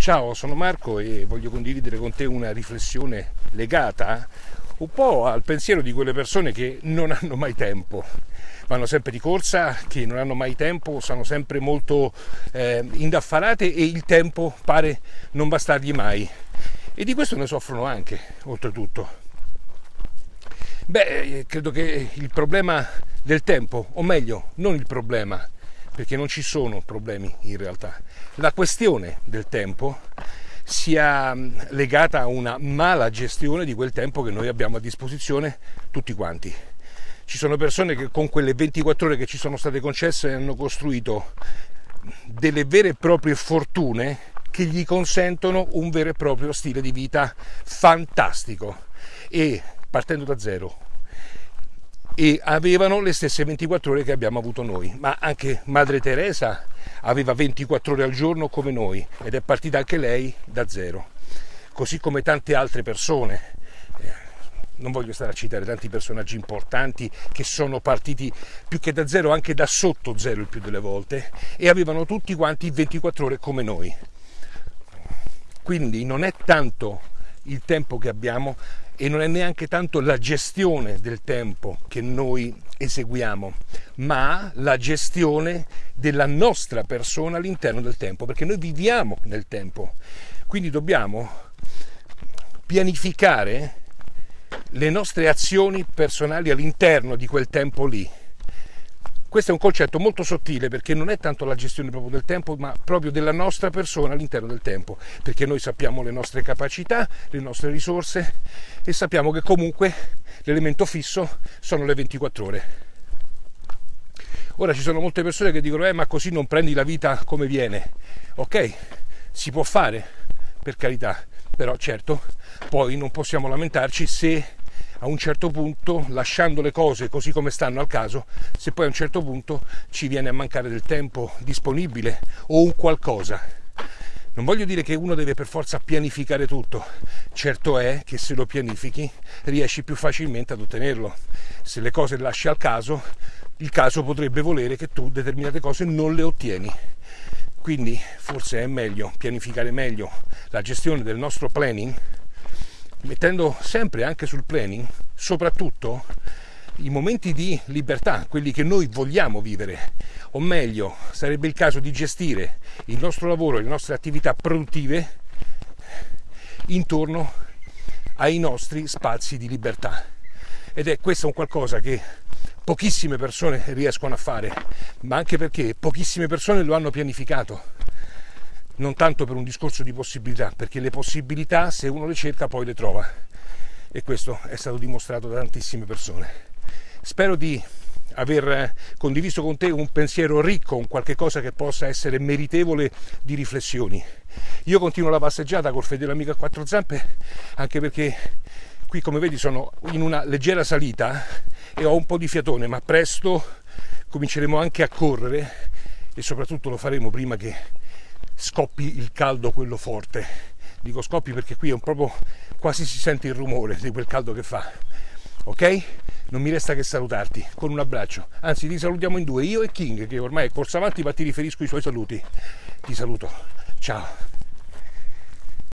Ciao, sono Marco e voglio condividere con te una riflessione legata un po' al pensiero di quelle persone che non hanno mai tempo, vanno sempre di corsa, che non hanno mai tempo, sono sempre molto eh, indaffarate e il tempo pare non bastargli mai. E di questo ne soffrono anche, oltretutto. Beh, eh, credo che il problema del tempo, o meglio, non il problema, perché non ci sono problemi in realtà. La questione del tempo sia mm, legata a una mala gestione di quel tempo che noi abbiamo a disposizione tutti quanti. Ci sono persone che con quelle 24 ore che ci sono state concesse hanno costruito delle vere e proprie fortune che gli consentono un vero e proprio stile di vita fantastico e partendo da zero e avevano le stesse 24 ore che abbiamo avuto noi, ma anche Madre Teresa aveva 24 ore al giorno come noi ed è partita anche lei da zero, così come tante altre persone. Eh, non voglio stare a citare tanti personaggi importanti che sono partiti più che da zero, anche da sotto zero il più delle volte, e avevano tutti quanti 24 ore come noi. Quindi non è tanto il tempo che abbiamo e non è neanche tanto la gestione del tempo che noi eseguiamo, ma la gestione della nostra persona all'interno del tempo, perché noi viviamo nel tempo. Quindi dobbiamo pianificare le nostre azioni personali all'interno di quel tempo lì questo è un concetto molto sottile perché non è tanto la gestione proprio del tempo, ma proprio della nostra persona all'interno del tempo, perché noi sappiamo le nostre capacità, le nostre risorse e sappiamo che comunque l'elemento fisso sono le 24 ore. Ora ci sono molte persone che dicono, eh ma così non prendi la vita come viene. Ok, si può fare, per carità, però certo, poi non possiamo lamentarci se a un certo punto, lasciando le cose così come stanno al caso, se poi a un certo punto ci viene a mancare del tempo disponibile o un qualcosa. Non voglio dire che uno deve per forza pianificare tutto, certo è che se lo pianifichi riesci più facilmente ad ottenerlo. Se le cose le lasci al caso, il caso potrebbe volere che tu determinate cose non le ottieni. Quindi forse è meglio pianificare meglio la gestione del nostro planning mettendo sempre anche sul planning, soprattutto i momenti di libertà, quelli che noi vogliamo vivere, o meglio, sarebbe il caso di gestire il nostro lavoro e le nostre attività produttive intorno ai nostri spazi di libertà. Ed è questo un qualcosa che pochissime persone riescono a fare, ma anche perché pochissime persone lo hanno pianificato non tanto per un discorso di possibilità, perché le possibilità se uno le cerca poi le trova e questo è stato dimostrato da tantissime persone. Spero di aver condiviso con te un pensiero ricco, un qualche cosa che possa essere meritevole di riflessioni. Io continuo la passeggiata col fedele amico a quattro zampe, anche perché qui come vedi sono in una leggera salita e ho un po' di fiatone, ma presto cominceremo anche a correre e soprattutto lo faremo prima che scoppi il caldo quello forte. Dico scoppi perché qui è un proprio quasi si sente il rumore di quel caldo che fa. Ok? Non mi resta che salutarti con un abbraccio. Anzi, ti salutiamo in due, io e King, che ormai è corso avanti, ma ti riferisco i suoi saluti. Ti saluto. Ciao.